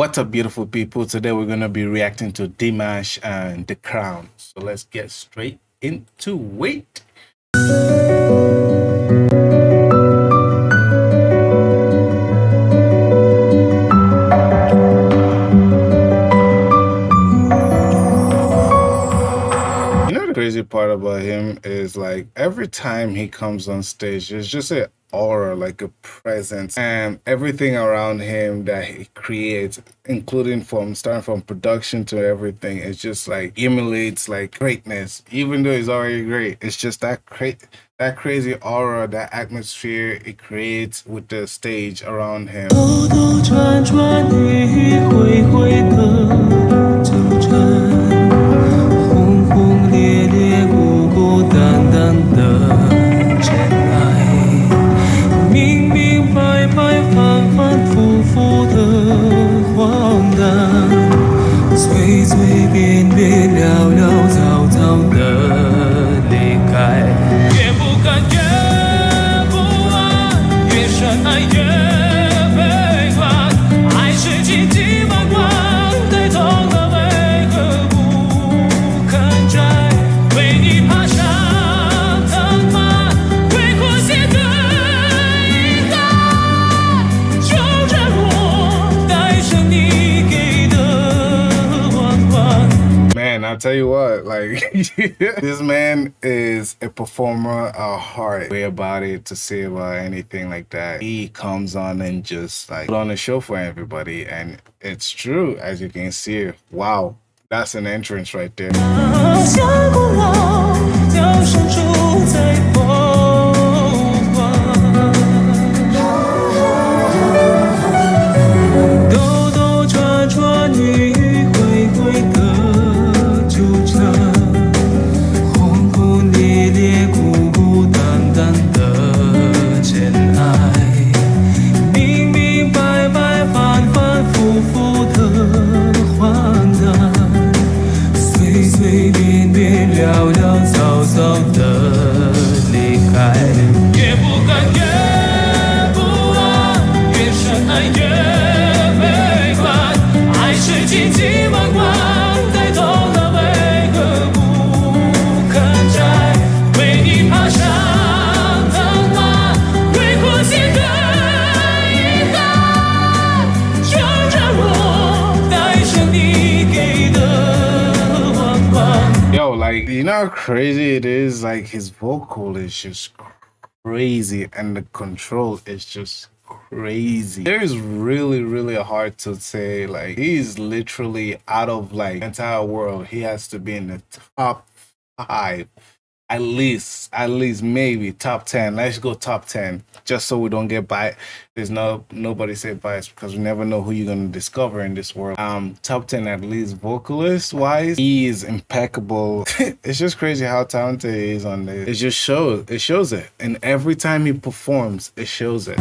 What's up, beautiful people? Today we're going to be reacting to Dimash and The Crown. So let's get straight into it. You know the crazy part about him is like every time he comes on stage, it's just a aura, like a presence, and everything around him that he creates, including from starting from production to everything, it just like emulates like greatness. Even though he's already great, it's just that that crazy aura, that atmosphere it creates with the stage around him. 越不甘越不安，越深爱越。Tell you what, like this man is a performer a heart. Way about it to say about anything like that. He comes on and just like put on a show for everybody, and it's true as you can see. Wow, that's an entrance right there. Like you know how crazy it is? Like his vocal is just crazy and the control is just crazy. It is really really hard to say like he's literally out of like entire world. He has to be in the top five at least, at least maybe top 10. Let's go top 10 just so we don't get by. There's no nobody say bias because we never know who you're going to discover in this world. Um, top 10 at least vocalist wise, he is impeccable. it's just crazy how talented he is on this. It just shows, it shows it. And every time he performs, it shows it.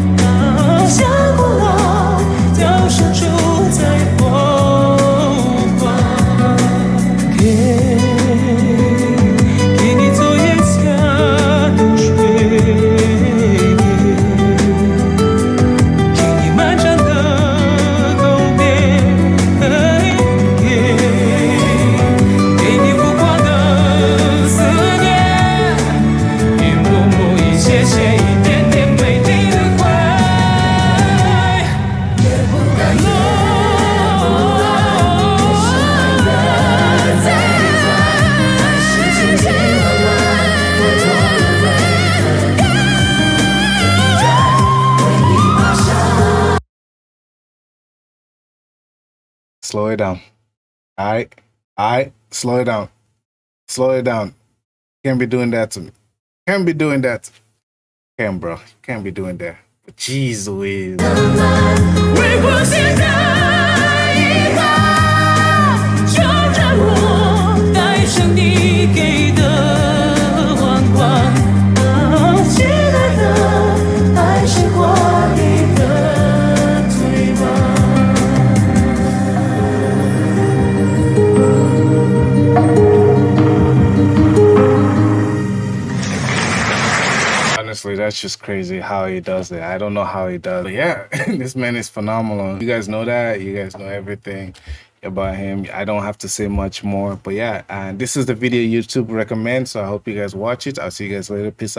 Slow it down. All right. All right. Slow it down. Slow it down. Can't be doing that to me. Can't be doing that. Can't, bro. Can't be doing that. But. That's just crazy how he does it. I don't know how he does. But yeah, this man is phenomenal. You guys know that. You guys know everything about him. I don't have to say much more. But yeah, and this is the video YouTube recommends. So I hope you guys watch it. I'll see you guys later. Peace out.